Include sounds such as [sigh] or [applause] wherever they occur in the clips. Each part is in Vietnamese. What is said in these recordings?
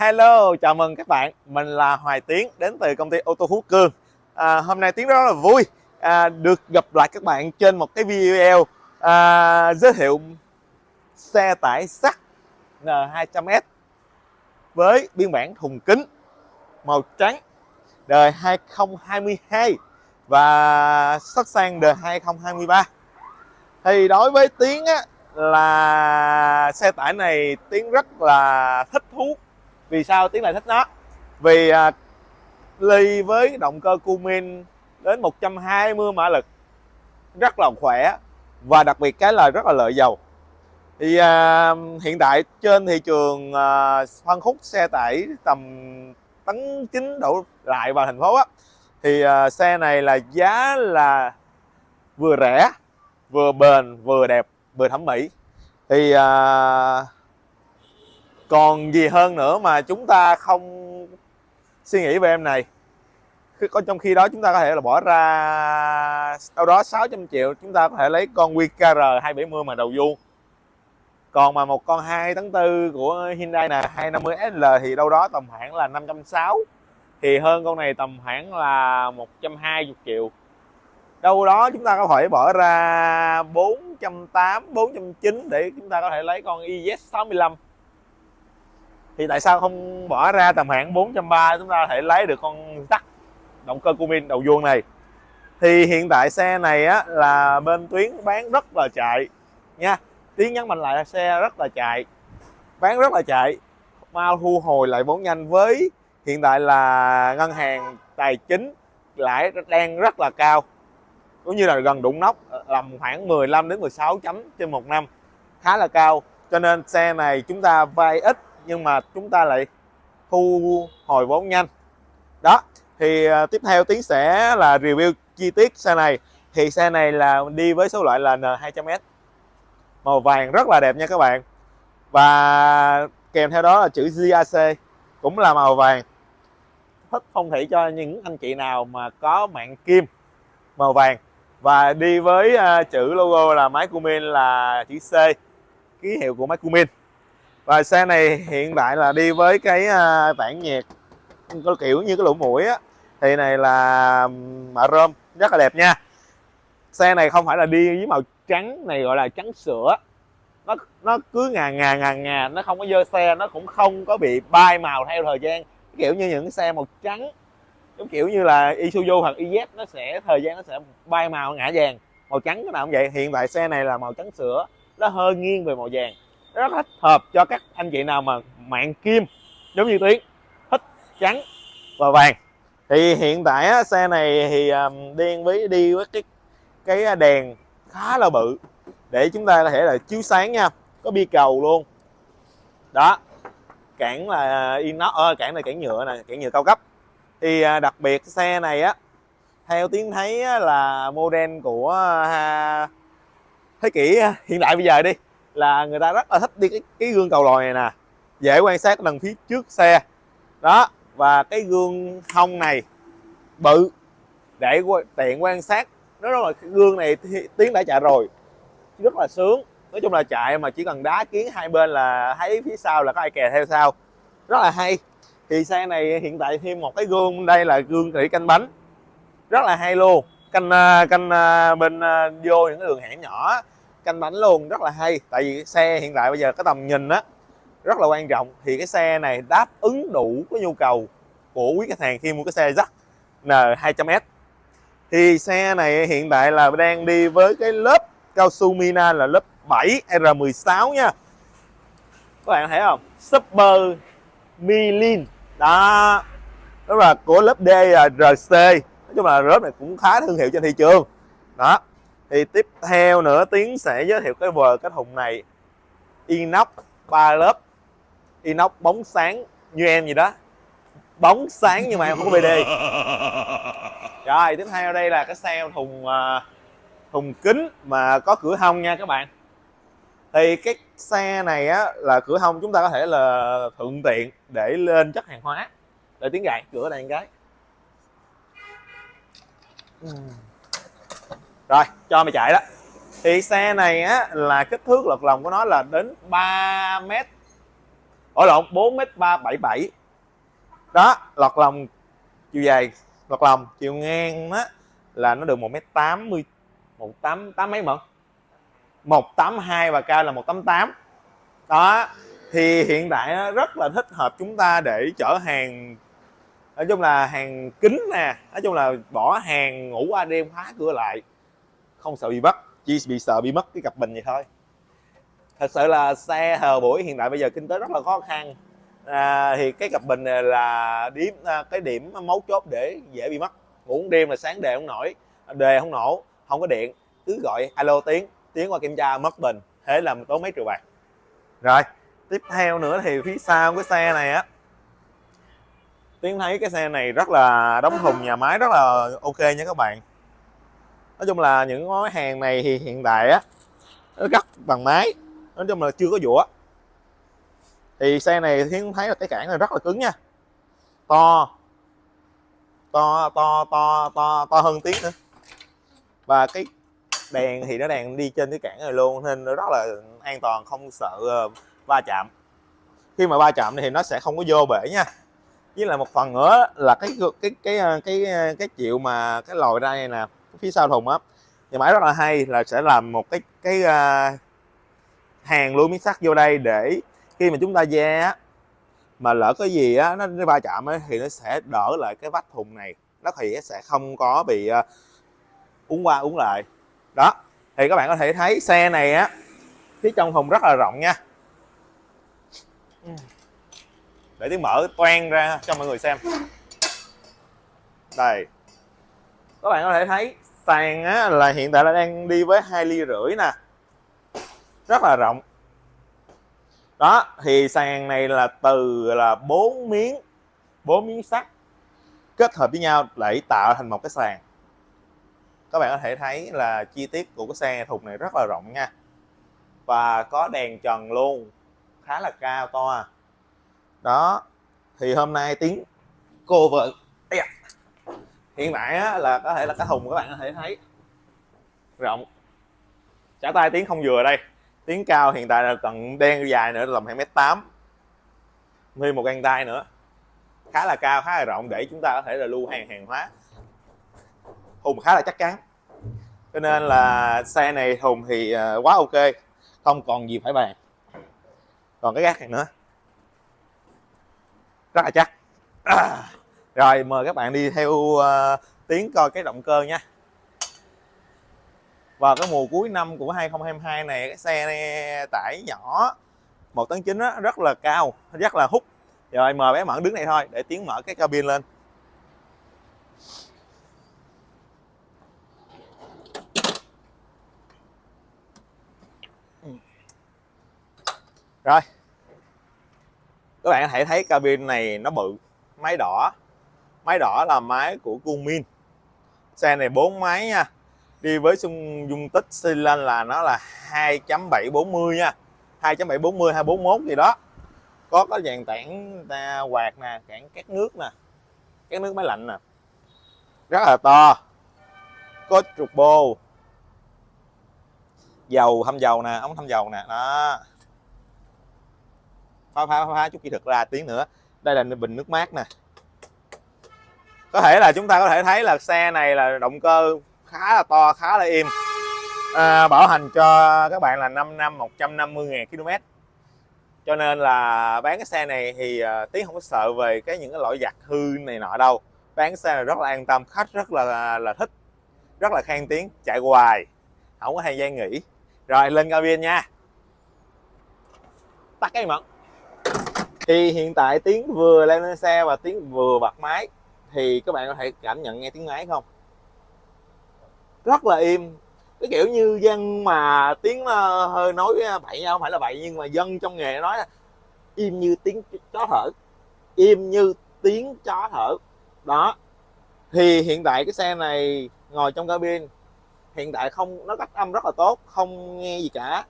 Hello, chào mừng các bạn. Mình là Hoài Tiến đến từ công ty ô tô Phú Cương. À, hôm nay Tiến rất là vui à, được gặp lại các bạn trên một cái video à, giới thiệu xe tải sắt N200S với biên bản thùng kính màu trắng đời 2022 và sắp sang đời 2023. Thì đối với Tiến á, là xe tải này Tiến rất là thích thú vì sao tiếng lại thích nó? Vì à, ly với động cơ cumin đến 120 mã lực rất là khỏe và đặc biệt cái là rất là lợi dầu. Thì à, hiện tại trên thị trường à, phân khúc xe tải tầm tấn chín đổ lại vào thành phố á thì à, xe này là giá là vừa rẻ vừa bền vừa đẹp vừa thẩm mỹ. Thì à, còn gì hơn nữa mà chúng ta không suy nghĩ về em này? Có trong khi đó chúng ta có thể là bỏ ra đâu đó 600 triệu, chúng ta có thể lấy con QKR 270 mà đầu vuông. Còn mà một con 2 tấn tư của Hyundai là 250SL thì đâu đó tầm khoảng là 560 thì hơn con này tầm khoảng là 120 triệu. Đâu đó chúng ta có thể bỏ ra 480 490 để chúng ta có thể lấy con IZ65 thì tại sao không bỏ ra tầm khoảng 430 chúng ta có thể lấy được con tắc động cơ Cummins đầu vuông này? Thì hiện tại xe này á, là bên tuyến bán rất là chạy nha. Tiếng nhắn mạnh lại là xe rất là chạy, bán rất là chạy. Mau thu hồi lại vốn nhanh với hiện tại là ngân hàng tài chính lãi đang rất là cao, cũng như là gần đụng nóc ờ, làm khoảng 15 đến 16 chấm trên một năm, khá là cao. Cho nên xe này chúng ta vay ít nhưng mà chúng ta lại thu hồi vốn nhanh. Đó, thì à, tiếp theo tiến sẽ là review chi tiết xe này. Thì xe này là đi với số loại là N200S màu vàng rất là đẹp nha các bạn. Và kèm theo đó là chữ GAC cũng là màu vàng. Thích phong thủy cho những anh chị nào mà có mạng kim, màu vàng. Và đi với à, chữ logo là máy Cummins là chữ C, ký hiệu của máy Cummins và xe này hiện tại là đi với cái à, uh, tản nhiệt có kiểu như cái lỗ mũi á. Thì này là mạ rơm rất là đẹp nha. Xe này không phải là đi với màu trắng này gọi là trắng sữa. Nó nó cứ ngà ngà ngà ngà nó không có dơ xe nó cũng không có bị bay màu theo thời gian. Kiểu như những xe màu trắng giống kiểu như là Isuzu hoặc IZ nó sẽ thời gian nó sẽ bay màu ngã vàng. Màu trắng cái nào cũng vậy. Hiện tại xe này là màu trắng sữa nó hơi nghiêng về màu vàng rất thích hợp cho các anh chị nào mà mạng kim giống như tuyến thích trắng và vàng. Thì hiện tại á, xe này thì um, điên với đi với cái cái đèn khá là bự. Để chúng ta có thể là chiếu sáng nha có bi cầu luôn. Đó cản là inox ờ, ơ cản này cản nhựa này cản nhựa cao cấp. Thì à, đặc biệt xe này á theo tiếng thấy á, là model của à, thế kỷ hiện đại bây giờ đi là người ta rất là thích đi cái, cái gương cầu lòi này nè. Dễ quan sát đằng phía trước xe. Đó và cái gương hông này bự để tiện quan sát. Nó rất là cái gương này tiếng đã chạy rồi rất là sướng. Nói chung là chạy mà chỉ cần đá kiến hai bên là thấy phía sau là có ai kè theo sau. Rất là hay. Thì xe này hiện tại thêm một cái gương đây là gương thủy canh bánh. Rất là hay luôn. Canh à, canh à, bên à, vô những cái đường hẻm nhỏ canh bánh luôn, rất là hay. Tại vì xe hiện tại bây giờ cái tầm nhìn á, rất là quan trọng. Thì cái xe này đáp ứng đủ cái nhu cầu của quý khách hàng khi mua cái xe dắt N200S thì xe này hiện tại là đang đi với cái lớp cao su Mina là lớp 7 R16 nha. Các bạn thấy không? Super Milin đó. Đó là của lớp D là RC nói chung là lớp này cũng khá thương hiệu trên thị trường. Đó thì tiếp theo nữa tiến sẽ giới thiệu cái vờ cái thùng này. Inox ba lớp. Inox bóng sáng như em gì đó. Bóng sáng nhưng mà em không có BD [laughs] rồi tiếp theo đây là cái xe thùng uh, thùng kính mà có cửa hông nha các bạn. Thì cái xe này á là cửa hông chúng ta có thể là thuận tiện để lên chất hàng hóa. Để tiếng gạt cửa này cái rồi, cho mày chạy đó. Thì xe này á, là kích thước lật lòng của nó là đến 3 m ở lộn 4 m 377 đó lọt lòng, chiều dài lọt lòng, chiều ngang á, là nó được 1 m 80 188 mấy mận 182 và cao là 188 đó, thì hiện tại nó rất là thích hợp chúng ta để chở hàng. Nói chung là hàng kính nè, nói chung là bỏ hàng ngủ qua đêm khóa cửa lại không sợ bị bắt chỉ bị sợ bị mất cái cặp bình vậy thôi. Thật sự là xe hờ buổi hiện tại bây giờ kinh tế rất là khó khăn. À, thì cái cặp bình này là điểm à, cái điểm mấu chốt để dễ bị mất. Ngủ đêm là sáng đề không nổi đề không nổ không có điện cứ gọi alo tiếng tiếng qua kiểm tra mất bình thế là tốn mấy triệu bạc. Rồi tiếp theo nữa thì phía sau cái xe này á tiến thấy cái xe này rất là đóng thùng nhà máy rất là ok nha các bạn nói chung là những món hàng này thì hiện tại á nó cắt bằng máy. Nói chung là chưa có dũa. Thì xe này tiến thấy là cái cản này rất là cứng nha. To. To to to to to hơn tiếng nữa. Và cái đèn thì nó đèn đi trên cái cản này luôn nên nó rất là an toàn không sợ ờ, va chạm. Khi mà va chạm thì nó sẽ không có vô bể nha. Với lại một phần nữa là cái cái cái ờ, cái cái, cái chịu mà cái lồi ra này nè phía sau thùng á. Nhà máy rất là hay là sẽ làm một cái cái uh, hàng luôn miếng sắt vô đây để khi mà chúng ta da á mà lỡ cái gì á nó, nó va chạm ấy, thì nó sẽ đỡ lại cái vách thùng này. Nó thì sẽ không có bị à, uh, uống qua uống lại. Đó thì các bạn có thể thấy xe này á phía trong thùng rất là rộng nha. Để tiếng mở toan ra cho mọi người xem. Đây các bạn có thể thấy sàn á, là hiện tại là đang đi với hai ly rưỡi nè. Rất là rộng. Đó thì sàn này là từ là bốn miếng bốn miếng sắt kết hợp với nhau để tạo thành một cái sàn. Các bạn có thể thấy là chi tiết của cái xe thùng này rất là rộng nha. Và có đèn trần luôn khá là cao to. Đó thì hôm nay tiếng cô vợ hiện tại á, là có thể là cái thùng các bạn có thể thấy. Rộng. Trả tay tiếng không vừa đây. Tiếng cao hiện tại là cần đen dài nữa tầm 2 mét tám. Thêm một găng tay nữa. Khá là cao khá là rộng để chúng ta có thể là lưu hàng hàng hóa. Thùng khá là chắc chắn. Cho nên là xe này thùng thì ờ, quá ok không còn gì phải bàn. Còn cái gác này nữa. Rất là chắc. à. [clears throat] rồi mời các bạn đi theo ờ, uh, tiến coi cái động cơ nha. Vào cái mùa cuối năm của 2022 này cái xe này tải nhỏ một tấn chín rất là cao rất là hút. Rồi mời bé mẫn đứng này thôi để tiến mở cái cabin lên. Rồi. Các bạn có thể thấy cabin này nó bự máy đỏ máy đỏ là máy của Cumin xe này bốn máy nha. Đi với xung dung tích xi lanh là nó là 2.740 nha. 2.740 241 gì đó. Có có dàn tản quạt nè cản cát nước nè. Cát nước máy lạnh nè. Rất là to. Có trục bô. Dầu thăm dầu nè, ống thăm dầu nè. Đó. Phá phá phá chút kỹ thuật ra tiếng nữa. Đây là bình nước mát nè có thể là chúng ta có thể thấy là xe này là động cơ khá là to khá là im. À, bảo hành cho các bạn là 5 năm 150.000 km cho nên là bán cái xe này thì à, uh, tiếng không có sợ về cái những cái lỗi giặt hư này nọ đâu. Bán cái xe này rất là an tâm khách rất là là thích rất là khen tiếng chạy hoài không có thời gian nghỉ. Rồi lên cabin nha. Tắt cái mật. Thì hiện tại tiếng vừa lên xe và tiếng vừa bật máy thì các bạn có thể cảm nhận nghe tiếng máy không? Rất là im. Cái kiểu như dân mà tiếng ờ, hơi nói ờ, bậy, không phải là bậy, nhưng mà dân trong nghề nói im như tiếng chó thở. Im như tiếng chó thở. Đó. Thì hiện tại cái xe này ngồi trong cabin, hiện tại không, nó cách âm rất là tốt, không nghe gì cả.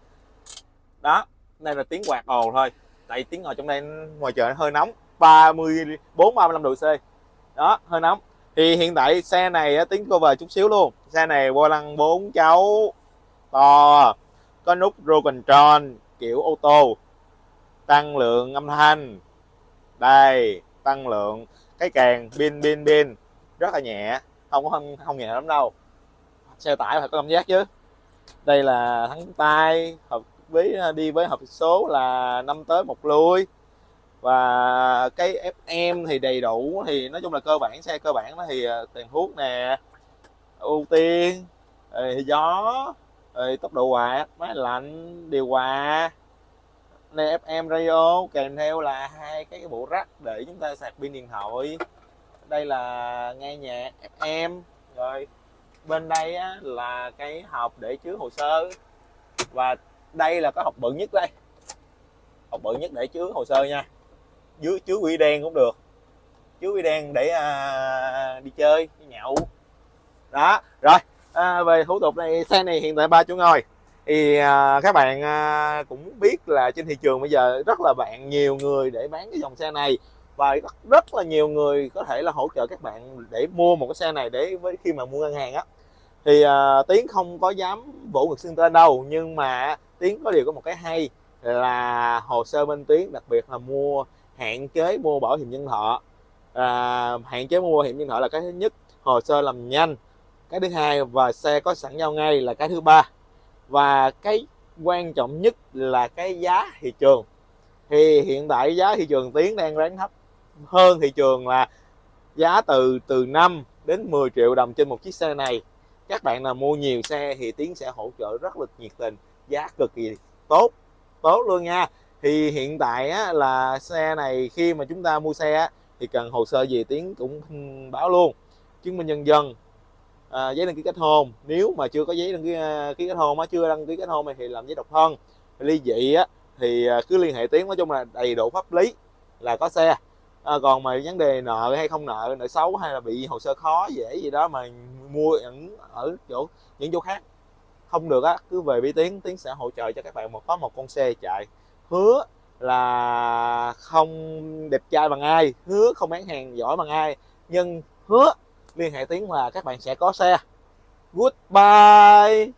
Đó. Đây là tiếng quạt ồ thôi. Tại tiếng ngồi trong đây ngoài trời hơi nóng. 34 35 độ C đó hơi nóng. Thì hiện tại xe này tiếng cover chút xíu luôn. Xe này vô lăng bốn cháu to có nút roll control kiểu ô tô tăng lượng âm thanh. Đây tăng lượng cái càng pin pin pin rất là nhẹ không có không, không nhẹ lắm đâu. Xe tải phải có cảm giác chứ. Đây là thắng tay hợp với đi với hộp số là năm tới một lui và cái FM thì đầy đủ thì nói chung là cơ bản xe cơ bản nó thì ờ, tiền thuốc nè ưu tiên rồi gió rồi tốc độ quạt máy lạnh điều hòa. Này FM radio kèm theo là hai cái bộ rắc để chúng ta sạc pin điện thoại. Đây là nghe nhạc FM rồi bên đây á, là cái hộp để chứa hồ sơ. Và đây là cái hộp bự nhất đây. Hộp bự nhất để chứa hồ sơ nha dưới chứa quỷ đen cũng được. Chứa quỷ đen để à, đi chơi đi nhậu. Đó rồi. À, về thủ tục này xe này hiện tại ba chỗ ngồi. Thì à, các bạn à, cũng biết là trên thị trường bây giờ rất là bạn nhiều người để bán cái dòng xe này. Và rất, rất là nhiều người có thể là hỗ trợ các bạn để mua một cái xe này để với khi mà mua ngân hàng á. Thì à, tiến không có dám vỗ ngực xưng tên đâu nhưng mà tiến có điều có một cái hay là hồ sơ bên tiến đặc biệt là mua hạn chế mua bảo hiểm nhân thọ. À, hạn chế mua bảo hiểm nhân thọ là cái thứ nhất hồ sơ làm nhanh. Cái thứ hai và xe có sẵn giao ngay là cái thứ ba. Và cái quan trọng nhất là cái giá thị trường. Thì hiện tại giá thị trường tiến đang ráng thấp hơn thị trường là giá từ từ 5 đến 10 triệu đồng trên một chiếc xe này. Các bạn nào mua nhiều xe thì tiến sẽ hỗ trợ rất là nhiệt tình giá cực kỳ tốt tốt luôn nha thì hiện tại á, là xe này khi mà chúng ta mua xe á, thì cần hồ sơ gì tiến cũng báo luôn. Chứng minh nhân dân à, giấy đăng ký kết hôn. Nếu mà chưa có giấy đăng ký à, ký kết hôn á chưa đăng ký kết hôn thì làm giấy độc thân. Ly dị á thì à, cứ liên hệ tiến nói chung là đầy đủ pháp lý là có xe. À, còn mà vấn đề nợ hay không nợ nợ xấu hay là bị hồ sơ khó dễ gì đó mà mua ở, ở chỗ những chỗ khác không được á cứ về với tiến tiến sẽ hỗ trợ cho các bạn một có một con xe chạy hứa là không đẹp trai bằng ai, hứa không bán hàng giỏi bằng ai, nhưng hứa liên hệ tiếng là các bạn sẽ có xe. Goodbye.